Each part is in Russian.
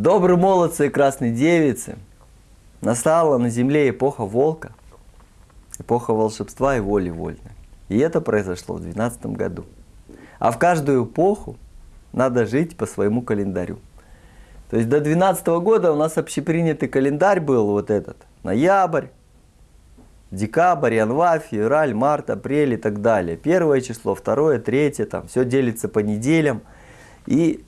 Добрые молодцы и красные девицы, настала на земле эпоха волка, эпоха волшебства и воли вольной. И это произошло в 2012 году. А в каждую эпоху надо жить по своему календарю. То есть до 2012 года у нас общепринятый календарь был вот этот. Ноябрь, декабрь, январь, февраль, март, апрель и так далее. Первое число, второе, третье, там все делится по неделям. И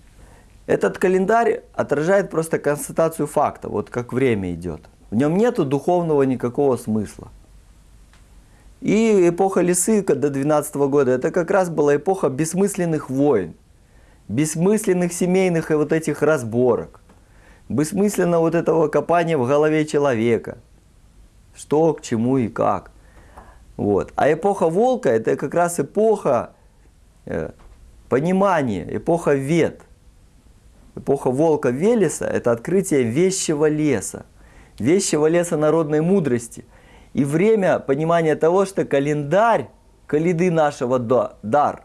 этот календарь отражает просто констатацию факта, вот как время идет. В нем нету духовного никакого смысла. И эпоха лисы до 12 года, это как раз была эпоха бессмысленных войн, бессмысленных семейных и вот этих разборок, бессмысленно вот этого копания в голове человека, что, к чему и как. Вот. А эпоха волка, это как раз эпоха э, понимания, эпоха вет – эпоха волка Велеса – это открытие вещего леса, вещего леса народной мудрости. И время понимания того, что календарь каледы нашего дар,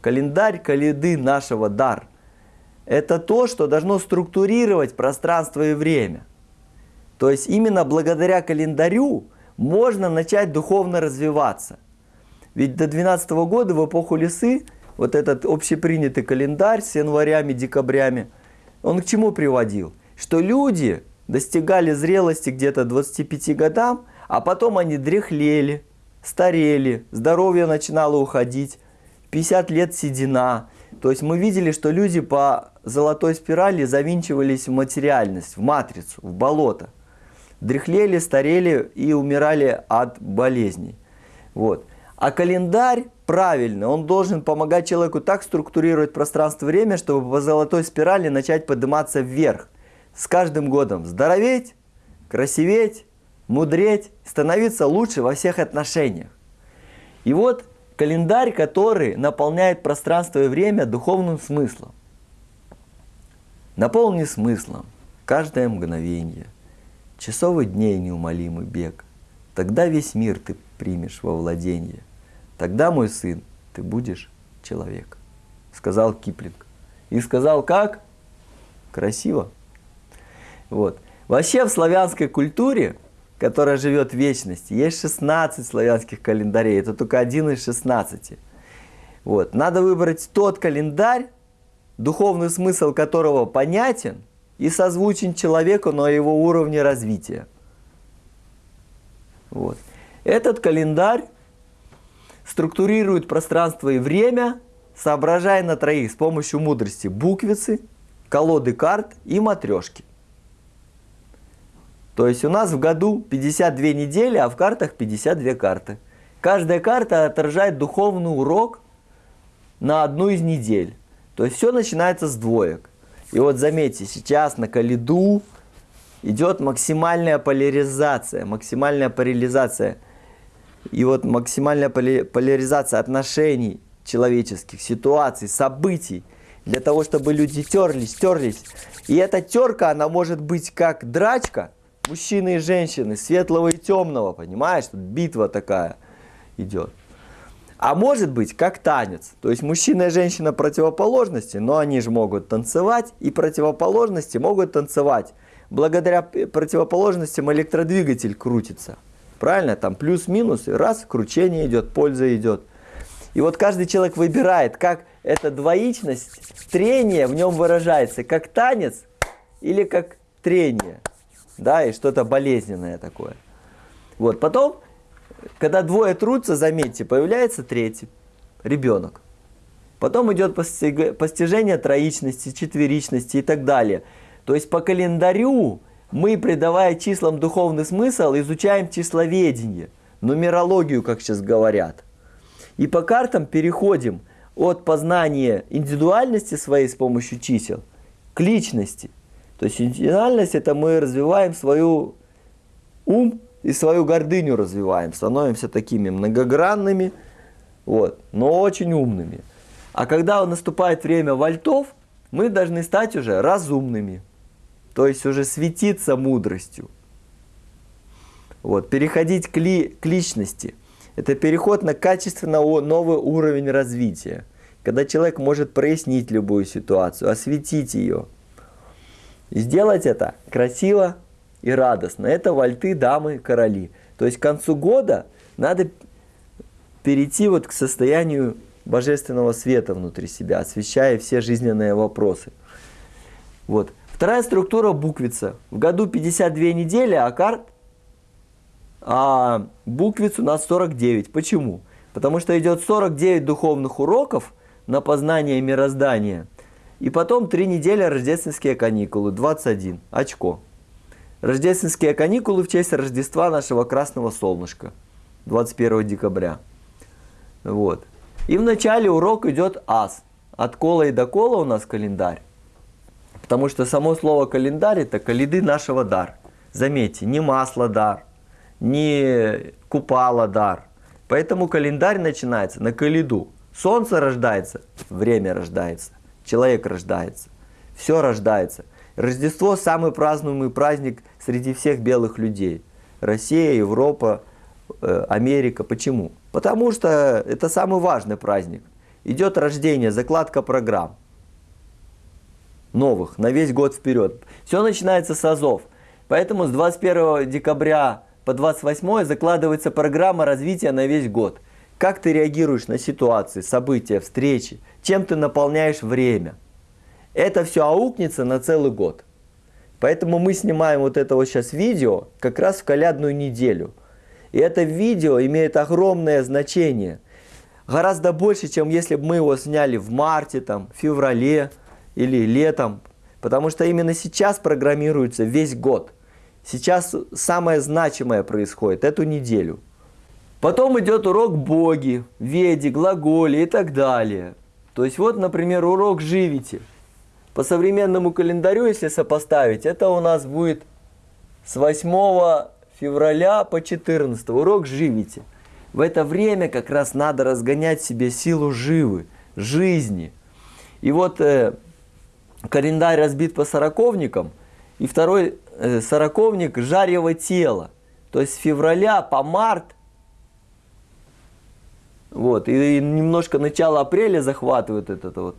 календарь каледы нашего дар – это то, что должно структурировать пространство и время. То есть именно благодаря календарю можно начать духовно развиваться. Ведь до 12 года в эпоху лесы вот этот общепринятый календарь с январями, декабрями, он к чему приводил? Что люди достигали зрелости где-то 25 годам, а потом они дряхлели, старели, здоровье начинало уходить, 50 лет седина. То есть мы видели, что люди по золотой спирали завинчивались в материальность, в матрицу, в болото. Дряхлели, старели и умирали от болезней. Вот. А календарь правильный, он должен помогать человеку так структурировать пространство-время, чтобы по золотой спирали начать подниматься вверх. С каждым годом здороветь, красиветь, мудреть, становиться лучше во всех отношениях. И вот календарь, который наполняет пространство и время духовным смыслом. Наполни смыслом каждое мгновение, часовый дней неумолимый бег. Тогда весь мир ты примешь во владение. Тогда, мой сын, ты будешь человек, сказал Киплинг. И сказал как? Красиво. Вот. Вообще в славянской культуре, которая живет в вечности, есть 16 славянских календарей. Это только один из 16. Вот. Надо выбрать тот календарь, духовный смысл которого понятен и созвучен человеку на его уровне развития. Вот. Этот календарь структурирует пространство и время, соображая на троих с помощью мудрости буквицы, колоды карт и матрешки. То есть у нас в году 52 недели, а в картах 52 карты. Каждая карта отражает духовный урок на одну из недель. То есть все начинается с двоек. И вот заметьте, сейчас на Калиду идет максимальная поляризация, максимальная парализация – и вот максимальная поляризация отношений человеческих, ситуаций, событий, для того, чтобы люди терлись, терлись. И эта терка, она может быть как драчка, мужчины и женщины, светлого и темного, понимаешь? Тут битва такая идет. А может быть как танец. То есть мужчина и женщина противоположности, но они же могут танцевать, и противоположности могут танцевать. Благодаря противоположностям электродвигатель крутится. Правильно? Там плюс-минус, раз, кручение идет, польза идет. И вот каждый человек выбирает, как эта двоичность, трение в нем выражается, как танец или как трение. Да, и что-то болезненное такое. Вот, потом, когда двое трутся, заметьте, появляется третий, ребенок. Потом идет постижение троичности, четверичности и так далее. То есть по календарю мы, придавая числам духовный смысл, изучаем числоведение, нумерологию, как сейчас говорят. И по картам переходим от познания индивидуальности своей с помощью чисел к личности. То есть индивидуальность это мы развиваем свою ум и свою гордыню развиваем, становимся такими многогранными, вот, но очень умными. А когда наступает время вольтов, мы должны стать уже разумными то есть уже светиться мудростью. Вот, переходить к, ли, к личности. Это переход на качественно новый уровень развития. Когда человек может прояснить любую ситуацию, осветить ее. И сделать это красиво и радостно. Это вальты, дамы, короли. То есть к концу года надо перейти вот к состоянию божественного света внутри себя, освещая все жизненные вопросы. Вот. Вторая структура буквица. В году 52 недели, а карт, а буквиц у нас 49. Почему? Потому что идет 49 духовных уроков на познание мироздания. И потом 3 недели рождественские каникулы, 21, очко. Рождественские каникулы в честь Рождества нашего красного солнышка, 21 декабря. Вот. И в начале урок идет ас. От кола и до кола у нас календарь. Потому что само слово календарь это каледы нашего дар. Заметьте, не масло дар, не купала дар. Поэтому календарь начинается на каледу. Солнце рождается, время рождается, человек рождается, все рождается. Рождество самый празднуемый праздник среди всех белых людей. Россия, Европа, э, Америка. Почему? Потому что это самый важный праздник. Идет рождение, закладка программ. Новых, на весь год вперед. Все начинается с азов. Поэтому с 21 декабря по 28 закладывается программа развития на весь год. Как ты реагируешь на ситуации, события, встречи, чем ты наполняешь время. Это все аукнется на целый год. Поэтому мы снимаем вот это вот сейчас видео как раз в колядную неделю. И это видео имеет огромное значение. Гораздо больше, чем если бы мы его сняли в марте, там, феврале или летом. Потому что именно сейчас программируется весь год. Сейчас самое значимое происходит эту неделю. Потом идет урок боги, веди, глаголи и так далее. То есть вот, например, урок живите. По современному календарю, если сопоставить, это у нас будет с 8 февраля по 14 урок живите. В это время как раз надо разгонять себе силу живы, жизни. И вот э, календарь разбит по сороковникам, и второй э, сороковник жарево тело. То есть с февраля по март, вот, и немножко начало апреля захватывает этот вот.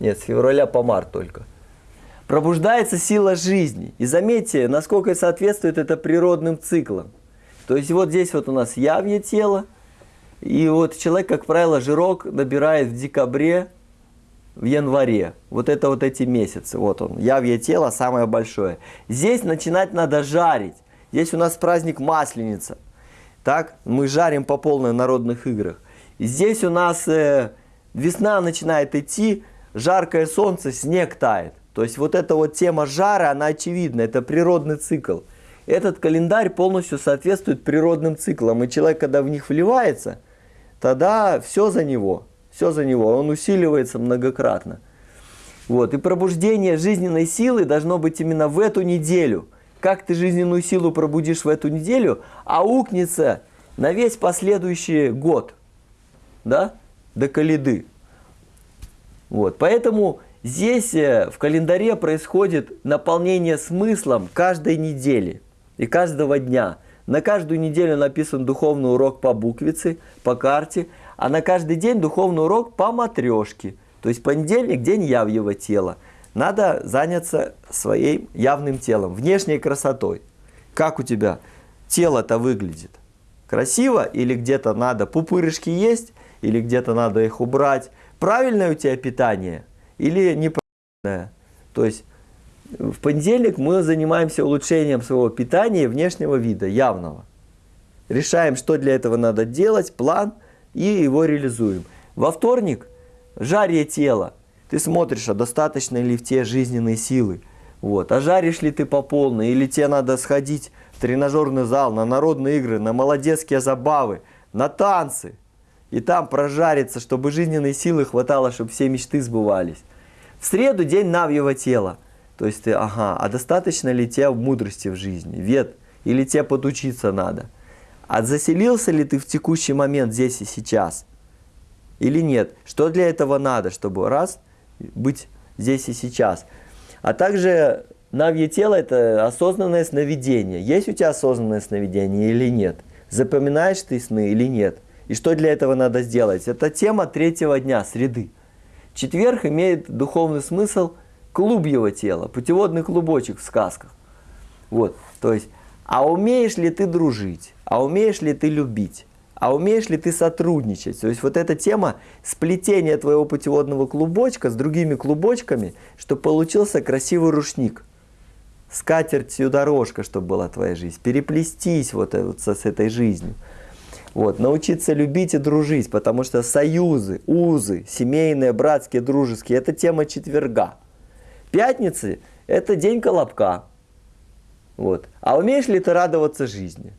Нет, с февраля по март только пробуждается сила жизни. И заметьте, насколько соответствует это природным циклам. То есть вот здесь вот у нас явье тело, и вот человек, как правило, жирок набирает в декабре, в январе. Вот это вот эти месяцы. Вот он, явье тело самое большое. Здесь начинать надо жарить. Здесь у нас праздник Масленица. Так, мы жарим по полной народных играх. Здесь у нас э, весна начинает идти, жаркое солнце, снег тает. То есть вот эта вот тема жара, она очевидна, это природный цикл. Этот календарь полностью соответствует природным циклам, и человек, когда в них вливается, тогда все за него, все за него, он усиливается многократно. Вот. И пробуждение жизненной силы должно быть именно в эту неделю. Как ты жизненную силу пробудишь в эту неделю, аукнется на весь последующий год, да, до Калиды. Вот. Поэтому Здесь э, в календаре происходит наполнение смыслом каждой недели и каждого дня. На каждую неделю написан духовный урок по буквице, по карте, а на каждый день духовный урок по матрешке. То есть понедельник – день явьего тела. Надо заняться своим явным телом, внешней красотой. Как у тебя тело-то выглядит? Красиво или где-то надо пупырышки есть, или где-то надо их убрать? Правильное у тебя питание – или неправильное. То есть в понедельник мы занимаемся улучшением своего питания и внешнего вида, явного. Решаем, что для этого надо делать, план, и его реализуем. Во вторник жарие тела. Ты смотришь, а достаточно ли в те жизненные силы. Вот. А жаришь ли ты по полной, или тебе надо сходить в тренажерный зал, на народные игры, на молодецкие забавы, на танцы. И там прожариться, чтобы жизненной силы хватало, чтобы все мечты сбывались. В среду день навьего тела. То есть ты, ага, а достаточно ли тебе мудрости в жизни, вет, или тебе подучиться надо? А заселился ли ты в текущий момент здесь и сейчас? Или нет? Что для этого надо, чтобы раз, быть здесь и сейчас? А также навье тело – это осознанное сновидение. Есть у тебя осознанное сновидение или нет? Запоминаешь ты сны или нет? И что для этого надо сделать? Это тема третьего дня, среды. Четверг имеет духовный смысл клубьего тела, путеводный клубочек в сказках. Вот, то есть, а умеешь ли ты дружить? А умеешь ли ты любить? А умеешь ли ты сотрудничать? То есть вот эта тема сплетения твоего путеводного клубочка с другими клубочками, чтобы получился красивый рушник. Скатертью дорожка, чтобы была твоя жизнь. Переплестись вот, вот с, с этой жизнью. Вот, научиться любить и дружить, потому что союзы, узы, семейные, братские, дружеские, это тема четверга. Пятницы – это день колобка. Вот. А умеешь ли ты радоваться жизни?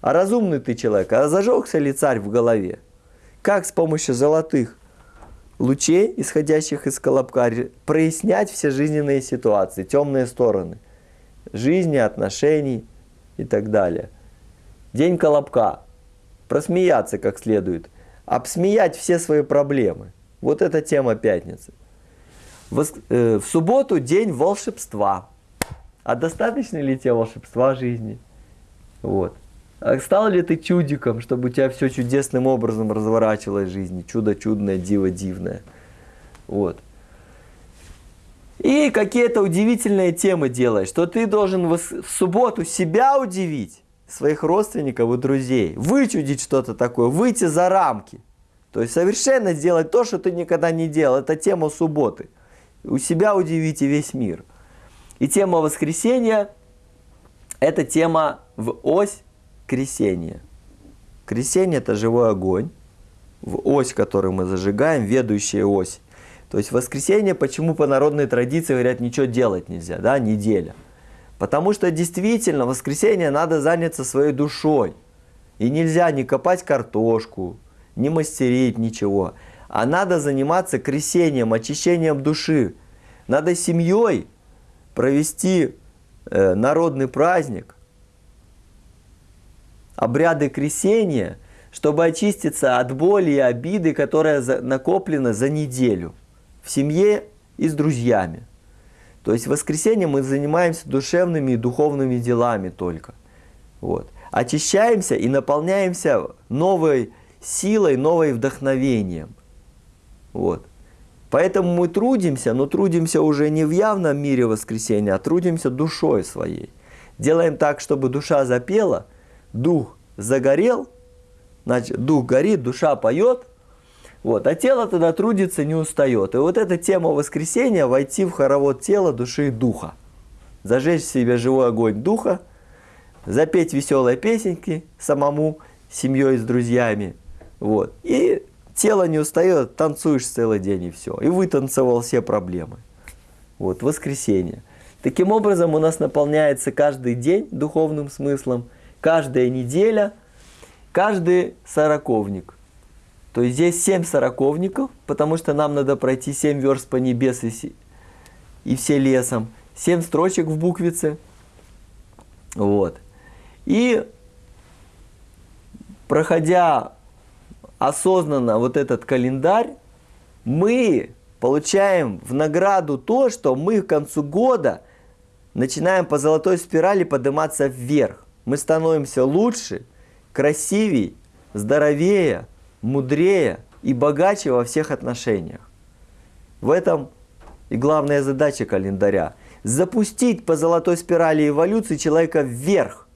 А разумный ты человек, а зажегся ли царь в голове? Как с помощью золотых лучей, исходящих из колобка, прояснять все жизненные ситуации, темные стороны жизни, отношений и так далее. День колобка. Просмеяться как следует. Обсмеять все свои проблемы. Вот эта тема пятницы. В, э, в субботу день волшебства. А достаточно ли тебе волшебства жизни? Вот. А стал ли ты чудиком, чтобы у тебя все чудесным образом разворачивалось в жизни? Чудо чудное, диво дивное. Вот. И какие-то удивительные темы делаешь, что ты должен в субботу себя удивить, своих родственников и друзей, вычудить что-то такое, выйти за рамки. То есть совершенно сделать то, что ты никогда не делал. Это тема субботы. У себя удивите весь мир. И тема воскресенья – это тема в ось кресения. Кресение – это живой огонь, в ось, которую мы зажигаем, ведущая ось. То есть воскресенье, почему по народной традиции говорят, ничего делать нельзя, да, неделя. Потому что действительно воскресенье надо заняться своей душой. И нельзя не копать картошку, не мастерить ничего. А надо заниматься кресением, очищением души. Надо семьей провести э, народный праздник, обряды кресения, чтобы очиститься от боли и обиды, которая накоплена за неделю в семье и с друзьями. То есть в воскресенье мы занимаемся душевными и духовными делами только. Вот. Очищаемся и наполняемся новой силой, новым вдохновением. Вот. Поэтому мы трудимся, но трудимся уже не в явном мире воскресения, а трудимся душой своей. Делаем так, чтобы душа запела, дух загорел, значит, дух горит, душа поет, вот, а тело тогда трудится, не устает. И вот эта тема воскресения, войти в хоровод тела, души и духа. Зажечь в себе живой огонь духа, запеть веселые песенки самому, семьей, с друзьями. Вот. И тело не устает, танцуешь целый день и все. И вытанцевал все проблемы. Вот, воскресенье. Таким образом у нас наполняется каждый день духовным смыслом, каждая неделя, каждый сороковник – то есть здесь 7 сороковников, потому что нам надо пройти 7 верст по небес и, и все лесом. 7 строчек в буквице. Вот. И проходя осознанно вот этот календарь, мы получаем в награду то, что мы к концу года начинаем по золотой спирали подниматься вверх. Мы становимся лучше, красивее, здоровее, мудрее и богаче во всех отношениях. В этом и главная задача календаря – запустить по золотой спирали эволюции человека вверх.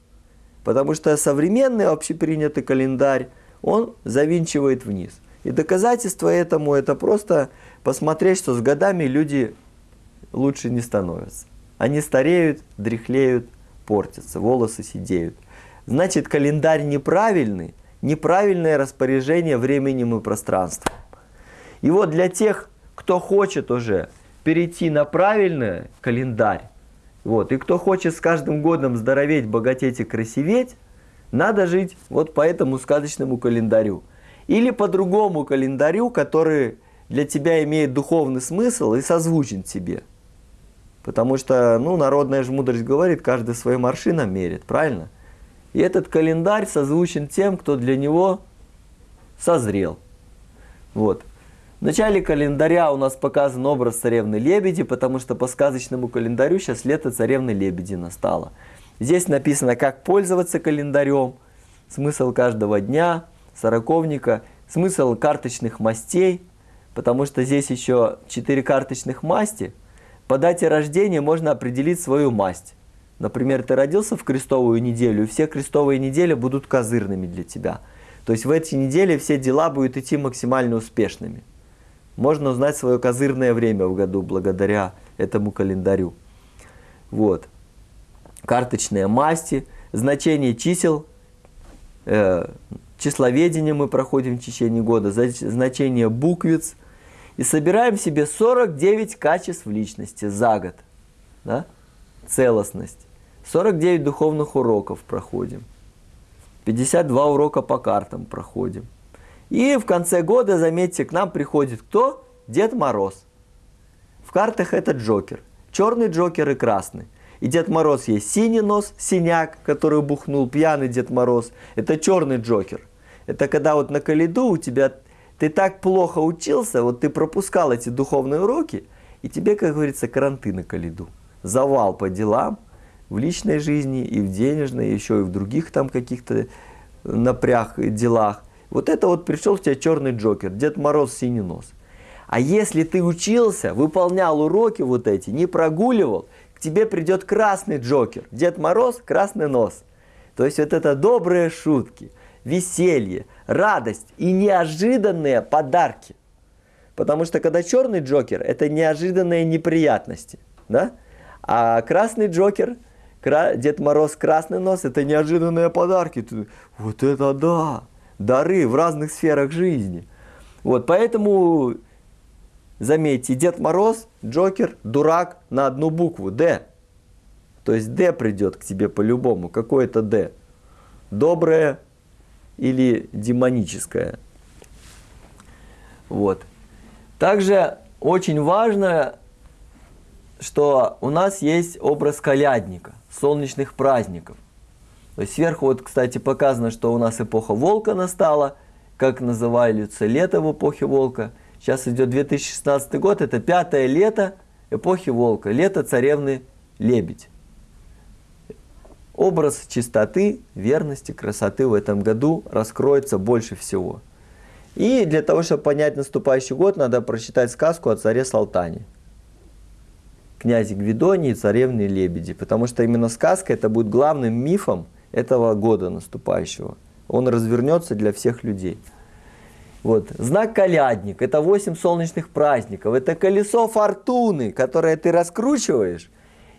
Потому что современный общепринятый календарь, он завинчивает вниз. И доказательство этому – это просто посмотреть, что с годами люди лучше не становятся. Они стареют, дряхлеют, портятся, волосы сидеют. Значит, календарь неправильный – неправильное распоряжение временем и пространством. И вот для тех, кто хочет уже перейти на правильный календарь, вот, и кто хочет с каждым годом здороветь, богатеть и красиветь, надо жить вот по этому сказочному календарю. Или по другому календарю, который для тебя имеет духовный смысл и созвучен тебе. Потому что, ну, народная же мудрость говорит, каждый своим аршином мерит, правильно? И этот календарь созвучен тем, кто для него созрел. Вот. В начале календаря у нас показан образ царевны Лебеди, потому что по сказочному календарю сейчас лето царевны Лебеди настало. Здесь написано, как пользоваться календарем, смысл каждого дня, сороковника, смысл карточных мастей, потому что здесь еще 4 карточных масти. По дате рождения можно определить свою масть. Например, ты родился в крестовую неделю, и все крестовые недели будут козырными для тебя. То есть в эти недели все дела будут идти максимально успешными. Можно узнать свое козырное время в году благодаря этому календарю. Вот. Карточные масти, значение чисел, э, числоведение мы проходим в течение года, значение буквиц. И собираем себе 49 качеств личности за год. Да? Целостность. 49 духовных уроков проходим. 52 урока по картам проходим. И в конце года, заметьте, к нам приходит кто? Дед Мороз. В картах это Джокер. Черный Джокер и красный. И Дед Мороз есть синий нос, синяк, который бухнул, пьяный Дед Мороз. Это черный Джокер. Это когда вот на Калиду у тебя, ты так плохо учился, вот ты пропускал эти духовные уроки, и тебе, как говорится, кранты на Калиду. Завал по делам, в личной жизни, и в денежной, еще и в других там каких-то напряг делах. Вот это вот пришел у тебя черный джокер, Дед Мороз синий нос. А если ты учился, выполнял уроки вот эти, не прогуливал, к тебе придет красный джокер, Дед Мороз, красный нос. То есть вот это добрые шутки, веселье, радость и неожиданные подарки. Потому что когда черный джокер, это неожиданные неприятности, да? А красный джокер, Дед Мороз, красный нос, это неожиданные подарки. Вот это да! дары в разных сферах жизни. Вот, поэтому, заметьте, Дед Мороз, Джокер, дурак на одну букву, Д. То есть Д придет к тебе по-любому, какое-то Д. Доброе или демоническое. Вот. Также очень важно, что у нас есть образ колядника, солнечных праздников. То есть сверху вот, кстати, показано, что у нас эпоха волка настала, как называется лето в эпохе волка. Сейчас идет 2016 год, это пятое лето эпохи волка, лето царевны лебедь. Образ чистоты, верности, красоты в этом году раскроется больше всего. И для того, чтобы понять наступающий год, надо прочитать сказку о царе Салтане. Князе Гвидоне и царевне Лебеди. Потому что именно сказка это будет главным мифом этого года наступающего. Он развернется для всех людей. Вот. Знак колядник – это 8 солнечных праздников. Это колесо фортуны, которое ты раскручиваешь,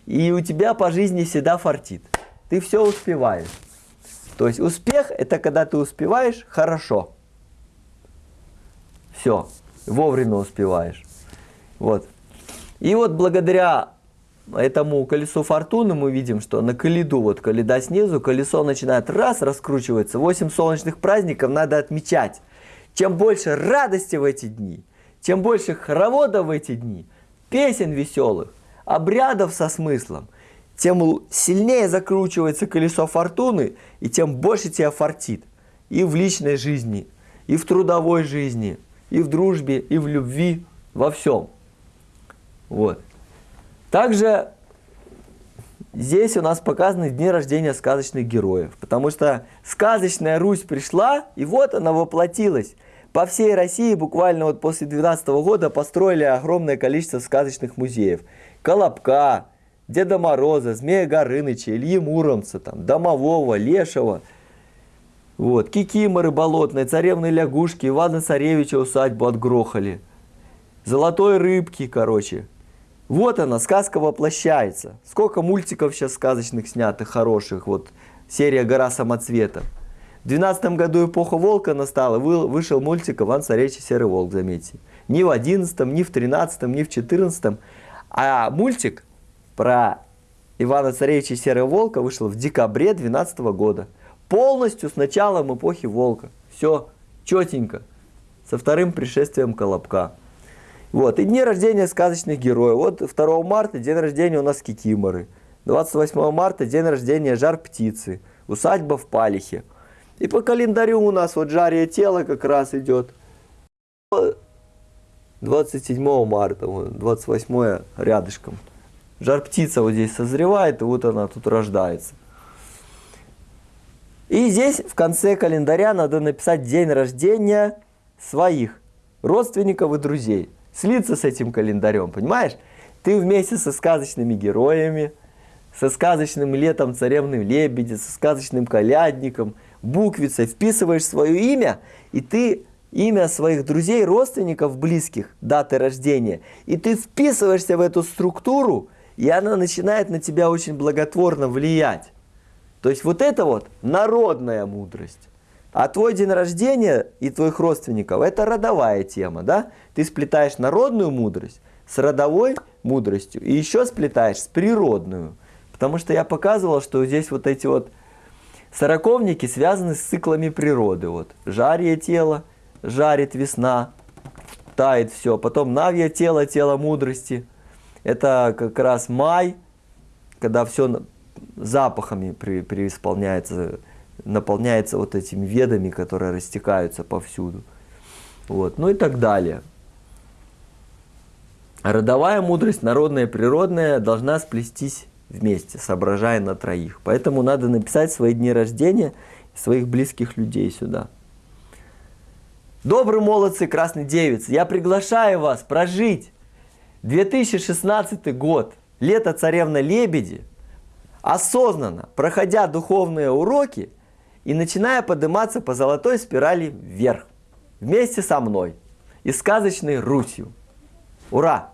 и у тебя по жизни всегда фартит. Ты все успеваешь. То есть успех – это когда ты успеваешь хорошо. Все, вовремя успеваешь. Вот. И вот благодаря этому колесу фортуны мы видим, что на коледу, вот коледа снизу, колесо начинает раз раскручиваться. 8 солнечных праздников надо отмечать. Чем больше радости в эти дни, тем больше хороводов в эти дни, песен веселых, обрядов со смыслом, тем сильнее закручивается колесо фортуны, и тем больше тебя фартит. И в личной жизни, и в трудовой жизни, и в дружбе, и в любви, во всем. Вот. Также здесь у нас показаны дни рождения сказочных героев, потому что сказочная Русь пришла, и вот она воплотилась. По всей России буквально вот после 12 года построили огромное количество сказочных музеев. Колобка, Деда Мороза, Змея Горыныча, Ильи Муромца, там, Домового, Лешего, вот, Кикиморы болотной, Царевны Лягушки, Ивана Царевича усадьбу отгрохали. Золотой рыбки, короче, вот она, сказка воплощается. Сколько мультиков сейчас сказочных снятых, хороших. Вот серия «Гора самоцветов». В 12 году эпоха волка настала, вышел мультик «Иван Царевич и Серый волк», заметьте. Ни в 11, ни в 13, ни в 14. А мультик про Ивана Царевича и Серого волка вышел в декабре 12 года. Полностью с началом эпохи волка. Все четенько. Со вторым пришествием Колобка. Вот. И дни рождения сказочных героев. Вот 2 марта день рождения у нас Кикиморы. 28 марта день рождения Жар Птицы. Усадьба в Палихе. И по календарю у нас вот жарие тела как раз идет. 27 марта, 28 рядышком. Жар птица вот здесь созревает, и вот она тут рождается. И здесь в конце календаря надо написать день рождения своих родственников и друзей. Слиться с этим календарем, понимаешь? Ты вместе со сказочными героями, со сказочным летом царевным лебеди, со сказочным колядником, буквицей вписываешь свое имя, и ты имя своих друзей, родственников, близких, даты рождения, и ты вписываешься в эту структуру, и она начинает на тебя очень благотворно влиять. То есть вот это вот народная мудрость. А твой день рождения и твоих родственников – это родовая тема, да? Ты сплетаешь народную мудрость с родовой мудростью и еще сплетаешь с природную. Потому что я показывал, что здесь вот эти вот сороковники связаны с циклами природы. Вот жарье тело, жарит весна, тает все. Потом навье тело, тело мудрости. Это как раз май, когда все запахами преисполняется, наполняется вот этими ведами, которые растекаются повсюду. Вот. Ну и так далее. Родовая мудрость, народная природная, должна сплестись вместе, соображая на троих. Поэтому надо написать свои дни рождения своих близких людей сюда. Добрые молодцы, красные девицы, я приглашаю вас прожить 2016 год, лето царевна Лебеди, осознанно, проходя духовные уроки и начиная подниматься по золотой спирали вверх, вместе со мной и сказочной Русью. Ура!